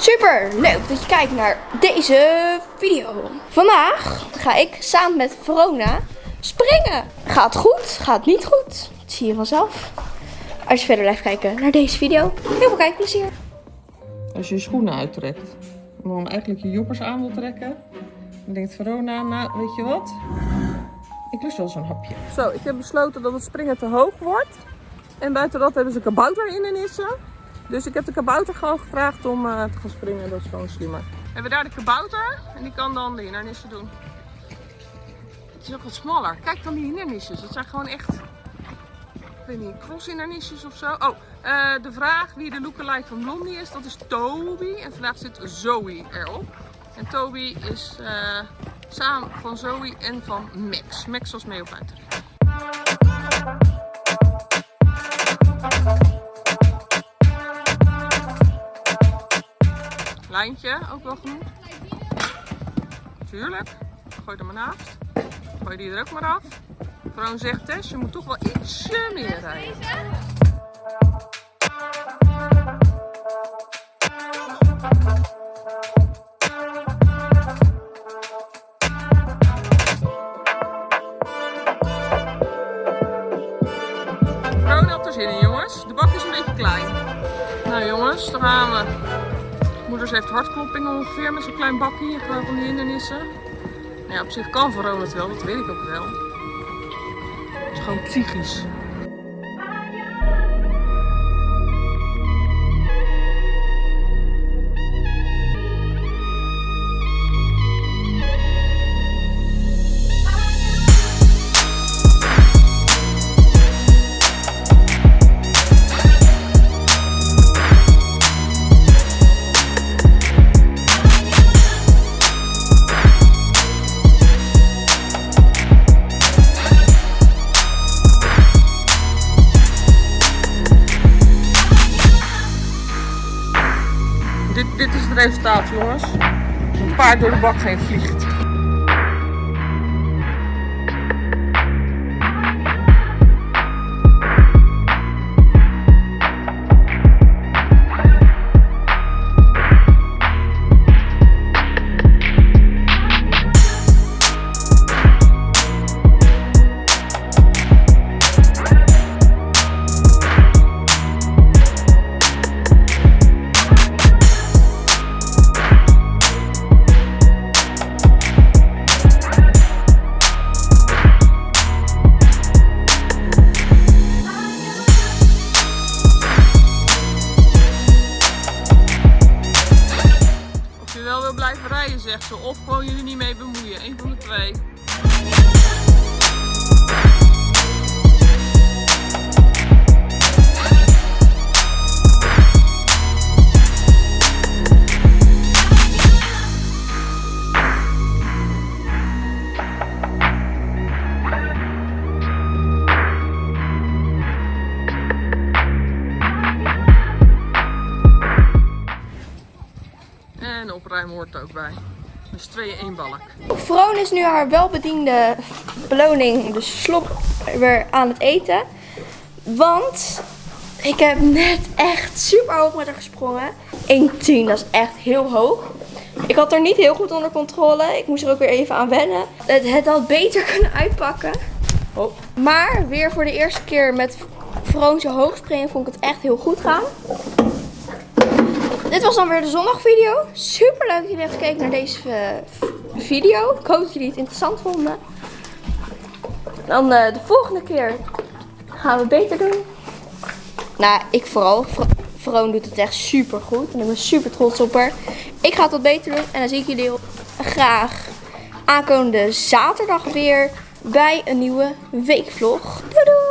Super leuk dat je kijkt naar deze video. Vandaag ga ik samen met Verona springen. Gaat het goed? Gaat het niet goed? Dat zie je vanzelf. Als je verder blijft kijken naar deze video. Heel veel kijkplezier. Als je je schoenen uittrekt. En dan eigenlijk je joppers aan wil trekken. Dan denkt Verona, nou weet je wat? Ik lust wel zo'n hapje. Zo, ik heb besloten dat het springen te hoog wordt. En buiten dat hebben ze kabouter in de nissen. Dus ik heb de kabouter gewoon gevraagd om uh, te gaan springen. Dat is gewoon slimmer. We hebben daar de kabouter. En die kan dan de hindernissen doen. Het is ook wat smaller. Kijk dan die hindernisjes. Dat zijn gewoon echt ik weet niet, crosshindernisjes of zo. Oh, uh, de vraag wie de lookalike van Blondie is, dat is Toby. En vandaag zit Zoe erop. En Toby is uh, samen van Zoe en van Max. Max was mee op uitrit. Lijntje, ook wel genoeg. Tuurlijk. Gooi er maar naast. Gooi die er ook maar af. Vrouw zegt Tess, je moet toch wel ietsje meer rijden. Vrouw had er zin in jongens. De bak is een beetje klein. Nou jongens, daar gaan we. Moeders heeft hartklopping ongeveer met zo'n klein bakje van die hindernissen. Nou ja, op zich kan Verona het wel, dat weet ik ook wel. Het is gewoon psychisch. Dit, dit is het resultaat, jongens. Een paard door de bak heen vliegt. Blijven rijden, zegt ze. Of gewoon jullie niet mee bemoeien. Eén van de twee. Opruimen hoort er ook bij. Dus twee één balk. Vroon is nu haar welbediende beloning, de slop, weer aan het eten. Want ik heb net echt super hoog met haar gesprongen. 1,10, dat is echt heel hoog. Ik had er niet heel goed onder controle. Ik moest er ook weer even aan wennen. Het, het had beter kunnen uitpakken. Oh. Maar weer voor de eerste keer met Vroon zo hoog springen vond ik het echt heel goed gaan. Dit was dan weer de zondagvideo. Super leuk dat jullie hebben gekeken naar deze uh, video. Ik hoop dat jullie het interessant vonden. Dan uh, de volgende keer gaan we beter doen. Nou, ik vooral. Vroon doet het echt super goed. En ik ben super trots op haar. Ik ga het wat beter doen. En dan zie ik jullie graag aankomende zaterdag weer bij een nieuwe weekvlog. Doei doei!